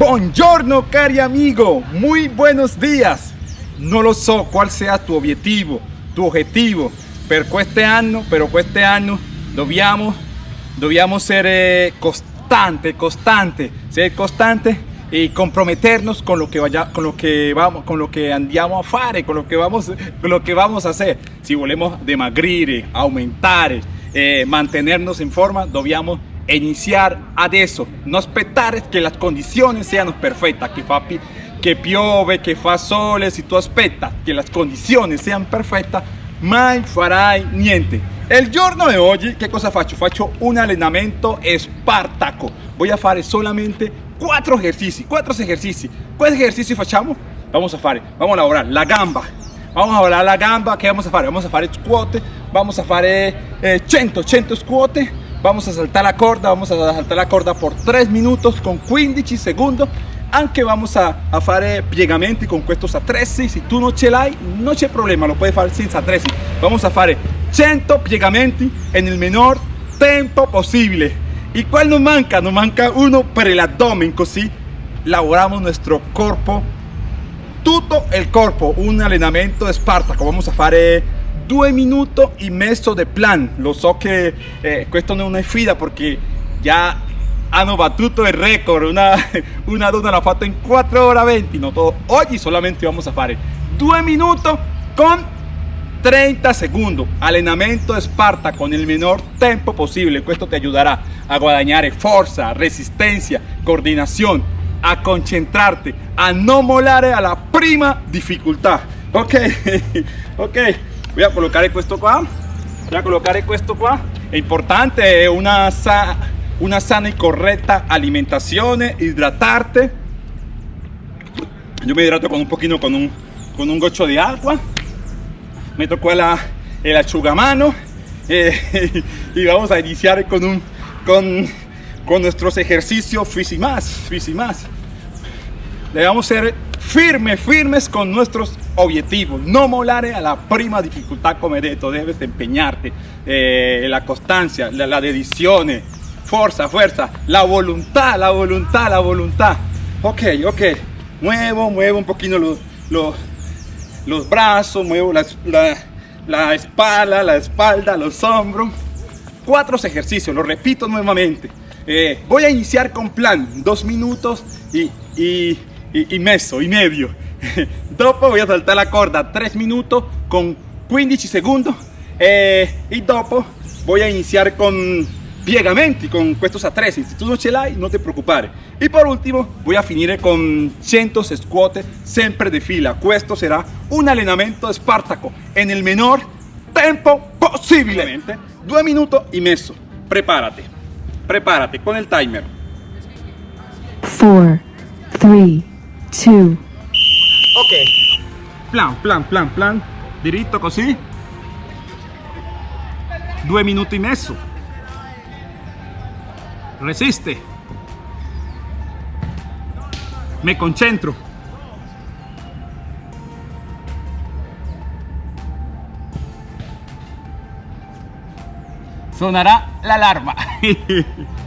Buongiorno cari amigo, muy buenos días. No lo so cuál sea tu objetivo, tu objetivo per año, pero año dobbiamo, dobbiamo ser constante, constante, ser constante y comprometernos con lo que vaya, con lo que vamos, con lo que andiamo a fare, con lo que vamos, con lo que vamos a hacer. Si volvemos demagrir, aumentar, eh, mantenernos en forma, dobbiamo iniciar adesso, no esperar que las condiciones sean perfectas, que fa, que piove, que fa sole, si tú aspettas que las condiciones sean perfectas, mai farai niente. El giorno de hoy, ¿qué cosa faccio? Faccio un allenamento espartaco. Voy a fare solamente cuatro ejercicios, cuatro ejercicios. ¿Cuáles ejercicios facciamo? Vamos a fare, vamos a elaborar la gamba. Vamos a elaborar la gamba, ¿qué vamos a fare? Vamos a fare squat, vamos a fare eh, 100, 100 squat, vamos a saltar la corda, vamos a saltar la corda por 3 minutos con 15 segundos anche vamos a, a fare piegamenti con questo attrezzi. Se tu non ce l'hai non c'è problema lo puoi fare senza attrezzi. Vamos a fare 100 piegamenti en el menor tempo possibile y cuál nos manca nos manca uno per el abdomen così lavoramos nuestro corpo tutto il corpo un allenamento Spartaco vamos a fare due minuti e mezzo de plan. Lo so che eh, questo non è fida perché già hanno battuto el récord una, una donna l'ha fatto in 4 ore 20 no todo. Oggi solamente vamos a fare 2 minuti con 30 segundos. Allenamento Esparta con el menor tiempo posible. Esto te ayudará a guadagnare fuerza resistencia coordinación a concentrarte a no molare a la prima dificultad. Ok ok voy a colocar esto qua voy a colocar esto qua es importante una una sana y correcta alimentación, hidratarte. Yo me hidrato con un poquito con un, con un gocho de agua. Me tocó la, el achugamano. Eh, y vamos a iniciar con, un, con, con nuestros ejercicios físicos más. Debemos ser firmes, firmes con nuestros objetivos. No molare a la prima dificultad como esto. Debes empeñarte. Eh, la constancia, la, la fuerza, fuerza, la voluntad, la voluntad, la voluntad. Ok, ok, muevo, muevo un poquito los, los, los brazos, muevo la, la, espalda, la espalda, los hombros. Cuatro ejercicios, lo repito nuevamente. Eh, voy a iniciar con plan, dos minutos y, y, y meso, y medio. dopo voy a saltar la corda, tres minutos con 15 segundos. Eh, y dopo voy a iniciar con piegamenti con estos attrezzi si tú no ce l'hai no te preocupare. Y por último voy a finire con 100 squat siempre de fila. Questo será un allenamento Spartaco en el menor tiempo posible. Due minutos y meso. Prepárate. Prepárate con el timer. 4 3 2 ok plan plan plan plan diritto così due minuti e messo resiste. Me concentro. Sonará la alarma.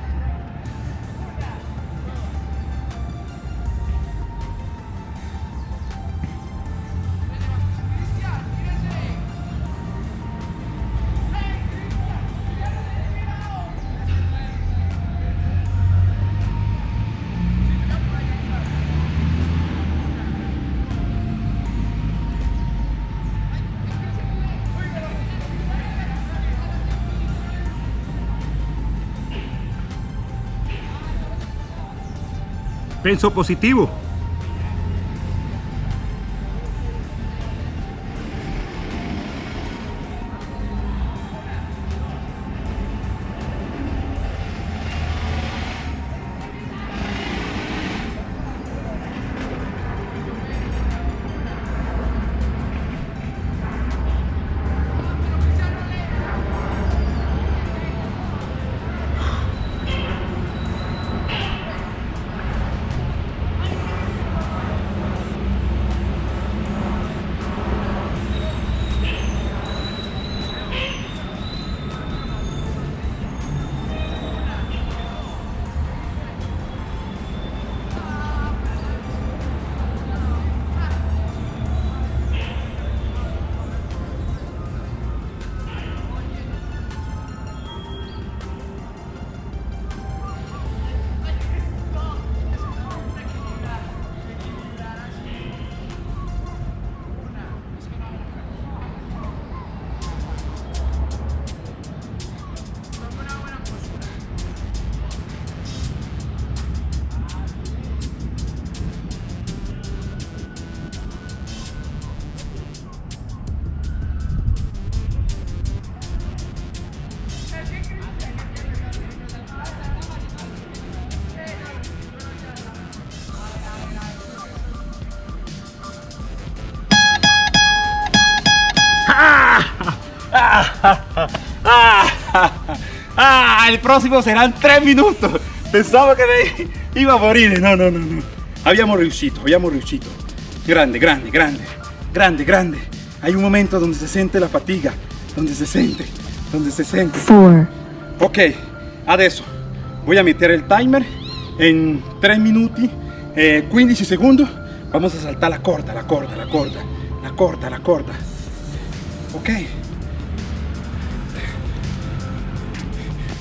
Penso positivo. El próximo serán tres minutos. Pensaba que me iba a morir. No, no, no, no. Habíamos riuscito, habíamos riuscito. Grande, grande, grande, grande, grande. Hay un momento donde se siente la fatiga, donde se siente, donde se siente. four, Ok, adesso voy a meter el timer en 3 minuti e 15 secondi. Vamos a saltar la corda, la corda, la corda, la corda, la corda. Ok.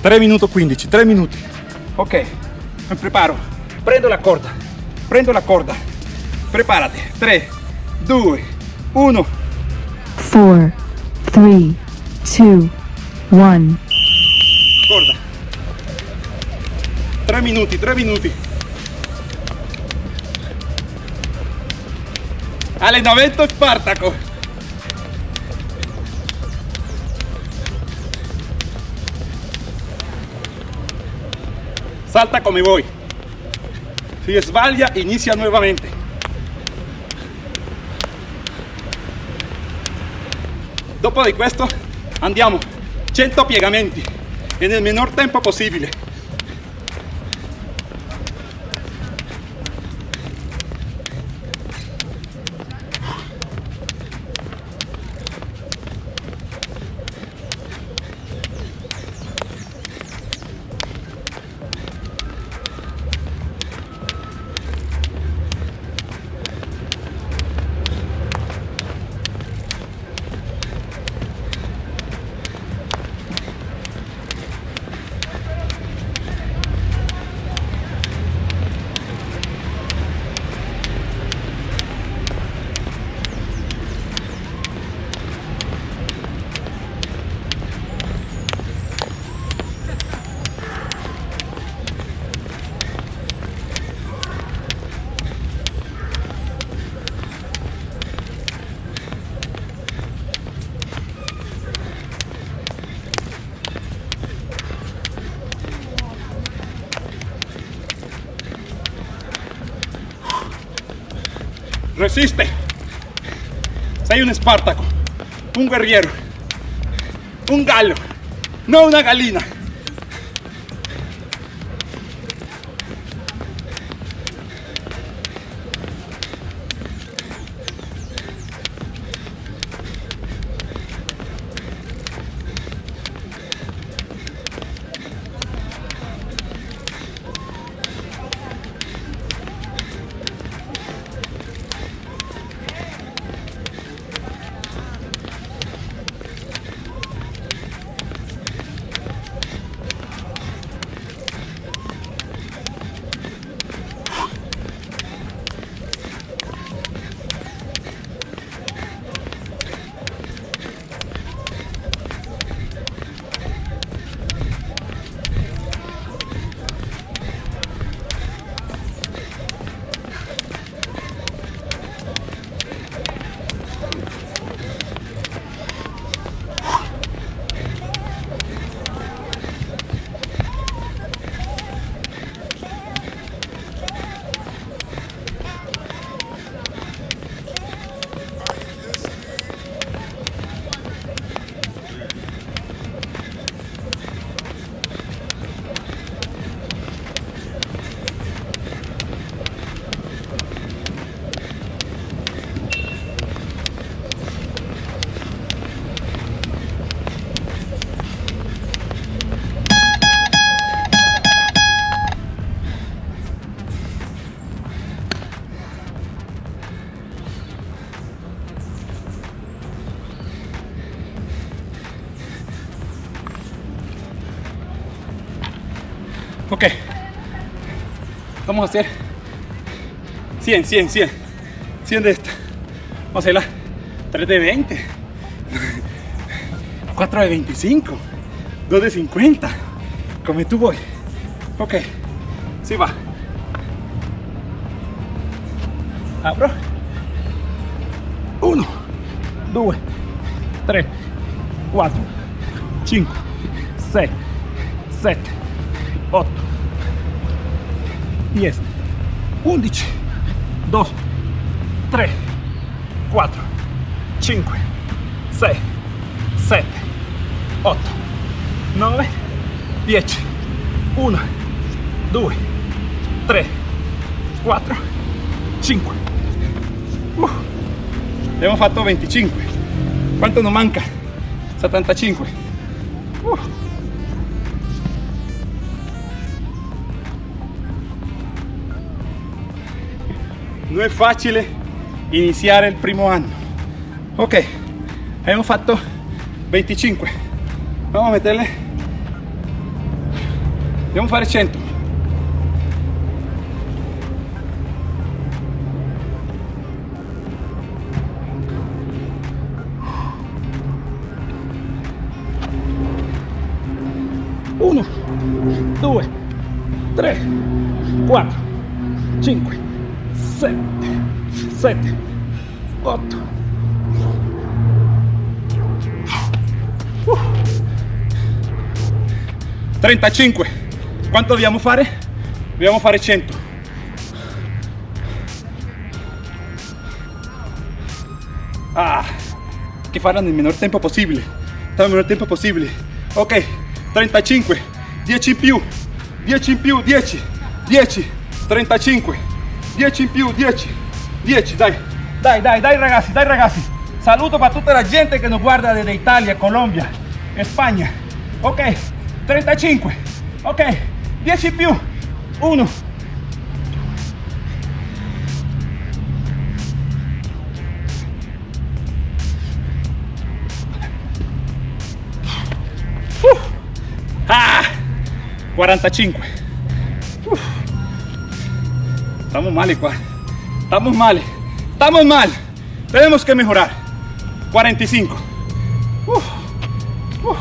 3 minuti 15, 3 minuti. Ok, me preparo. Prendo la corda, prendo la corda. Prepárate. 3, 2, 1. four, three, two, one. Corda. 3 minuti, 3 minuti. Allenamento Spartaco. Salta come vuoi. Si sbaglia, inizia nuovamente. Dopo di questo andiamo 100 piegamenti e nel minor tempo possibile. Resiste. Sei un Espartaco, un guerriero, un gallo, no una galina. Ok. Vamos a hacer 100, 100, 100. 100 de esta. Vamos a hacerla 3 de 20. 4 de 25. 2 de 50. Come tú voy. Ok. Sí va. Abro. 1, 2, 3, 4, 5, 6, 7, 8, 10, 11, 2, 3, 4, 5, 6, 7, 8 9 10 1 2 3 4 5 uh, abbiamo fatto 25 quanto non manca? 75 uh. Non è facile iniziare il primo anno ok abbiamo fatto 25 vamos a metterle dobbiamo fare 100 1 2 3 4 5 6 7 8 35 quanto dobbiamo fare? dobbiamo fare 100 ah, che farla nel minor tempo possibile. Nel minor tempo possibile. Ok 35 10 in più. 10 in più 10 10 35 10 in più 10 10 dai. Dai dai dai ragazzi dai ragazzi. Saluto para tutta la gente che nos guarda desde Italia Colombia España ok 35 ok 10 in più. 1 Ah, 45 Uf. Estamos mal igual estamos mal estamos mal tenemos que mejorar 45 Uf. Uf.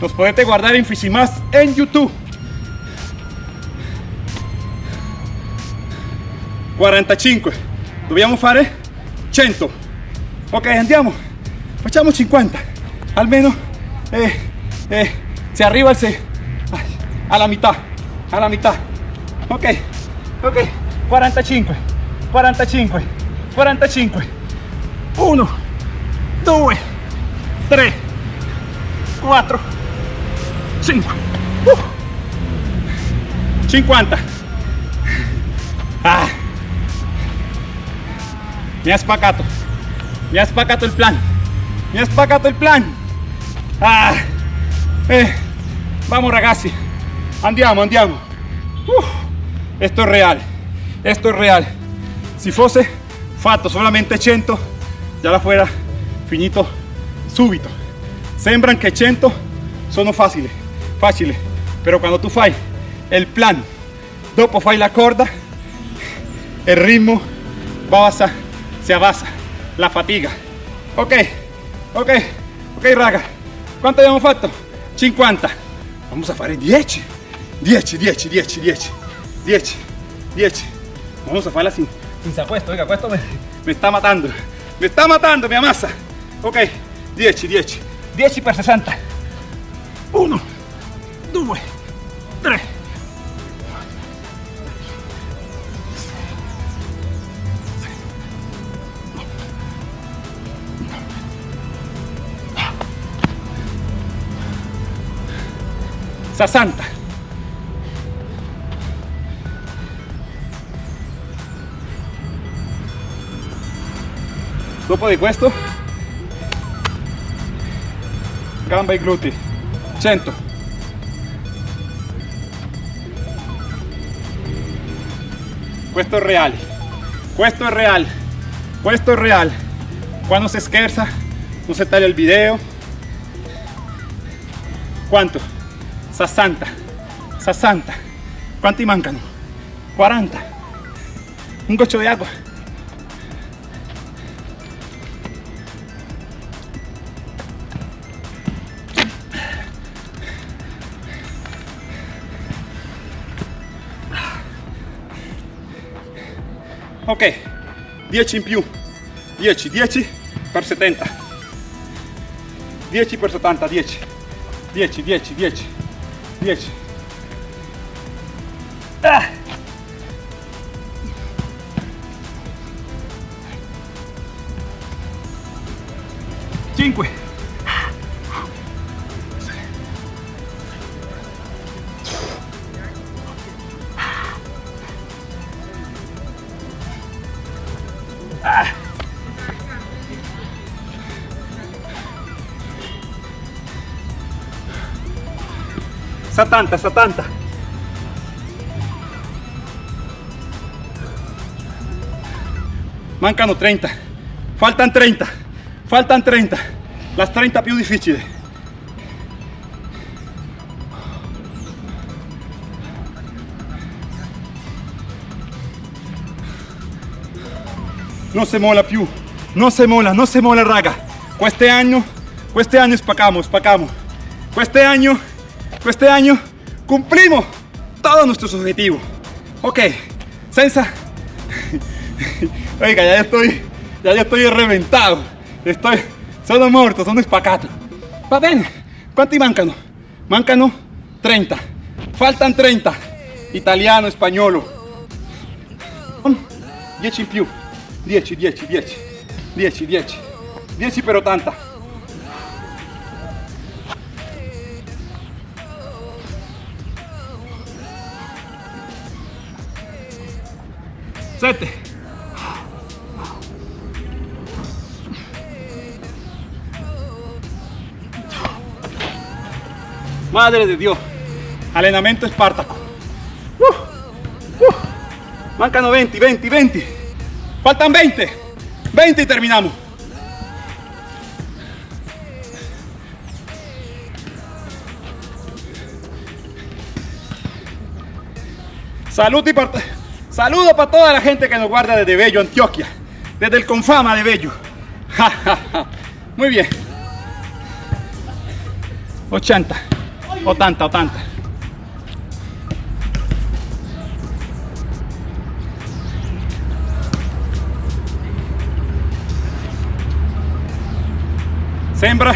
Los potete guardare in Fisimas en YouTube. 45. Dobbiamo fare 100. Ok, andiamo. Facciamo 50. Almeno eh, eh, se arriva al se, alla metà. Alla metà. Ok, ok. 45. 45. 45. 1, 2, 3, 4, 5 uh. 50 ah. spaccato mi ha spaccato il plan mi ha spaccato il plan ah. eh. vamos ragazzi andiamo andiamo. Uh. esto es real esto es real. Si fosse fatto solamente 100 ya la fuera finito subito sembran che 100 sono facili facile pero cuando tú fai el plan dopo fai la corda el ritmo basa, se abbassa la fatiga. Ok ok ok raga. Quanto abbiamo fatto 50 vamos a fare 10 10 10 10 10 10 10 vamos a farla sin, sin questo oiga questo me, me está matando. Me está matando mi massa ok 10 10 10 per 60 1 2 3 60 dopo di questo gamba e glutei 100 questo è real. Questo è real. Questo è real. Quando si scherza non si taglia il video. Quanto? 60 60 quanti mancano? 40 un goccio di acqua ok 10 in più. 10 10 per 70 10 per 70 10 10 10 10 10 ah. 5 70, 70. Mancano 30. Faltan 30. Faltan 30. Las 30 più difficili. Non si mola più. Non si mola, non si mola raga. Questo anno, questo anno spacamos, spacamos. Questo anno, este año cumplimos todos nuestros objetivos. Ok, sensa. Oiga, ya estoy, ya, estoy reventado. Estoy, sono muerto, sono spacato. Va bene, ¿cuánti mancano? Mancano 30. Faltan 30. Italiano, spagnolo. 10 in più. 10, 10, 10. 10, 10. 10 per 80. 7 Madre de Dios, entrenamiento espartaco. Uh, uh. Mancano 20, 20, 20. Faltan 20. 20 y terminamos. Salud y parte. Saludo para toda la gente que nos guarda desde Bello, Antioquia. Desde el Confama de Bello. Muy bien. 80, 80, 80. Sembra,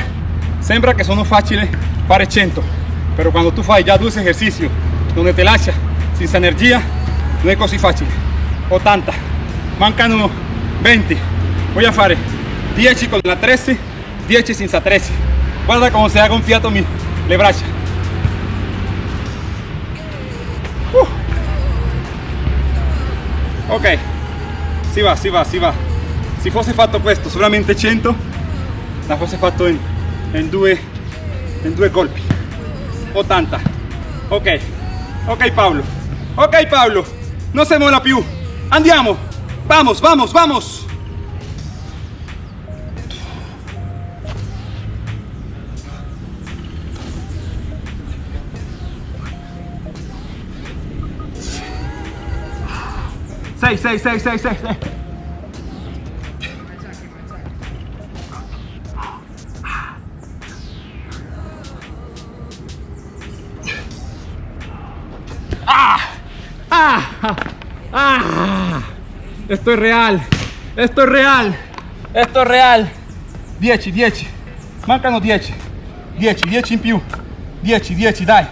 sembra que son fáciles para 100, pero cuando tú fai ya dos ejercicios donde te lascia sin energía, no è così facile 80 mancano 20 voy a fare 10 con la 13 10 senza 13 guarda come si ha gonfiato mi, le braccia uh. ok. Si va si va si va. Se fosse fatto questo solamente 100 la fosse fatto in, in due in due colpi 80 ok. Ok Paolo ok Paolo no se mola più. Andiamo. Vamos, vamos, vamos. Seis, seis, seis, seis, seis, seis. Esto es real. Esto es real. Esto es real. 10, 10. Mancano 10. 10, 10 in più. 10, 10, dai.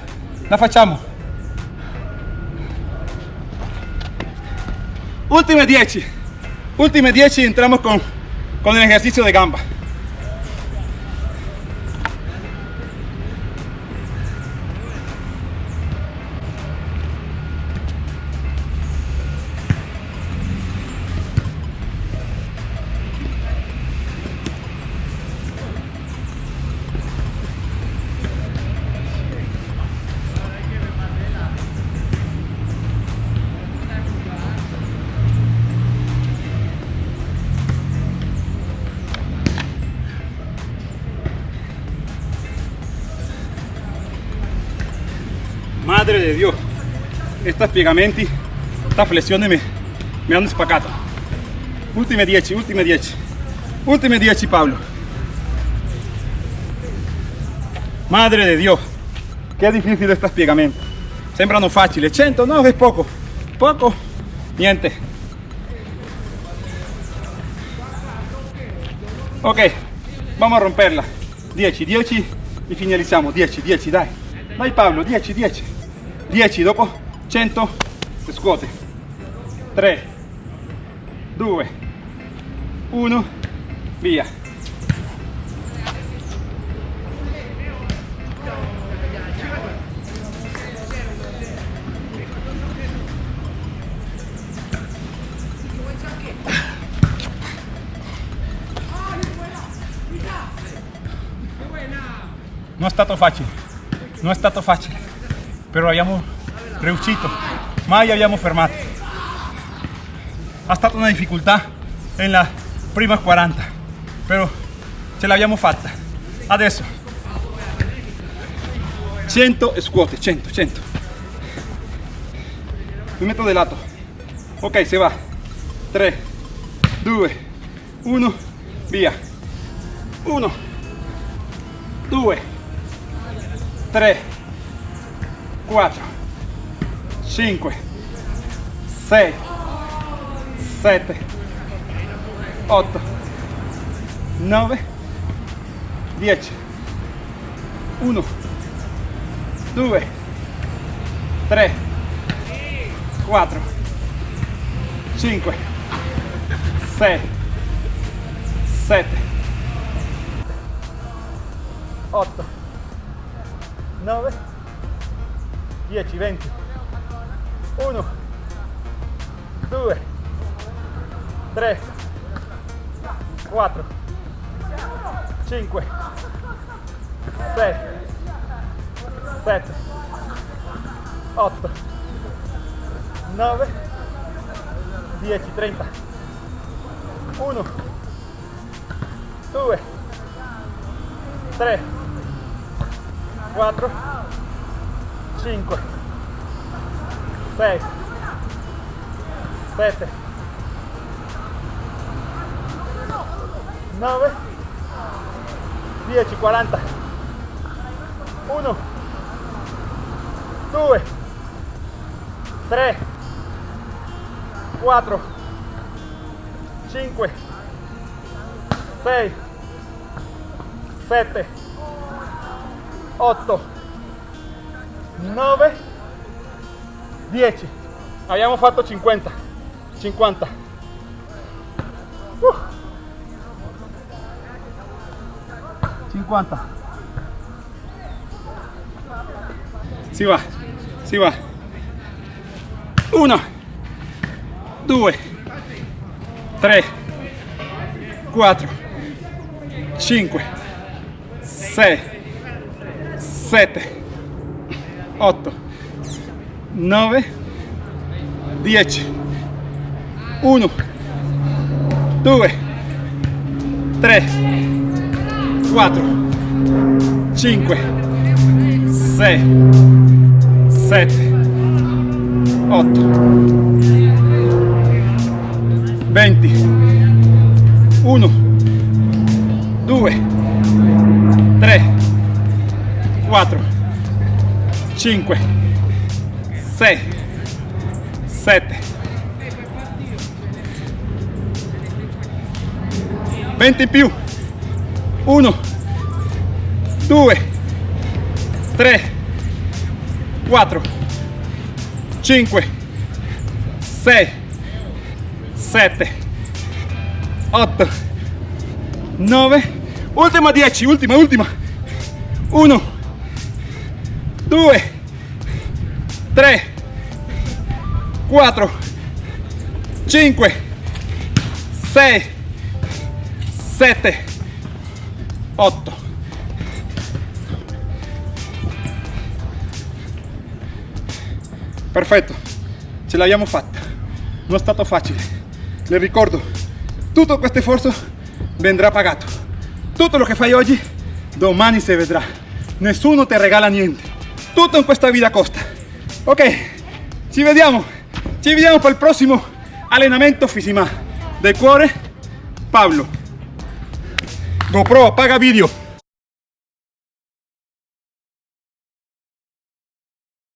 La facciamo. Ultime 10. Ultime 10 y entramos con, con el ejercicio de gamba. Piegamenti, esta flessione me, me hanno spaccato. Ultime 10, ultime 10. Ultime 10 Pablo. Madre de Dios, qué difícil estas piegamenti. Sembrano facili, 100 no, es poco. Poco, niente. Ok, vamos a romperla. 10, 10 y finalizamos. 10, 10, dai. Dai Pablo, 10, 10. 10 dopo 100 e scuote 3 2 1 via. No è stato facile, non è stato facile, però abbiamo riuscito, mai abbiamo fermato. Ha stata una difficoltà nella prima 40, però ce l'abbiamo fatta. Adesso 100 scuote, 100, 100. Mi metto de lato. Ok, se va. 3, 2, 1, via. 1, 2, 3, 4, 5, 6, 7, 8, 9, 10, 1, 2, 3, 4, 5, 6, 7, 8, 9, 10, 20, 1, 2, 3, 4, 5, 6, 7, 8, 9, 10, 30, 1, 2, 3, 4, 5, 6, 7, 9, 10, 40, 1, 2, 3, 4, 5, 6, 7, 8, 9, 10. Abbiamo fatto 50. 50. Uh. 50. Si va, si va. 1, 2, 3, 4, 5, 6, 7, 8, 9, 10, 1, 2, 3, 4, 5, 6, 7, 8, 20, 1, 2, 3, 4, 5, 6, 7, 20 più, 1, 2, 3, 4, 5, 6, 7, 8, 9, ultima 10, ultima, ultima, 1, 2, 3, 4, 5, 6, 7, 8. Perfetto, ce l'abbiamo fatta. Non è stato facile. Le ricordo, tutto questo sforzo vendrà pagato. Tutto lo che fai oggi, domani si vedrà. Nessuno ti regala niente. Tutto in questa vita costa. Ok, ci vediamo. Ci vediamo per il prossimo allenamento Fisima. Del cuore, Pablo. GoPro, apaga video.